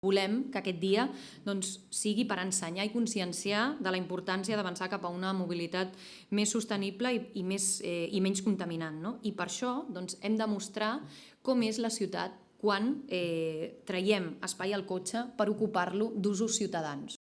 Volem que aquest dia doncs, sigui per ensenyar i conscienciar de la importància d'avançar cap a una mobilitat més sostenible i, i, més, eh, i menys contaminant. No? I per això doncs, hem de mostrar com és la ciutat quan eh, traiem espai al cotxe per ocupar-lo d'usos ciutadans.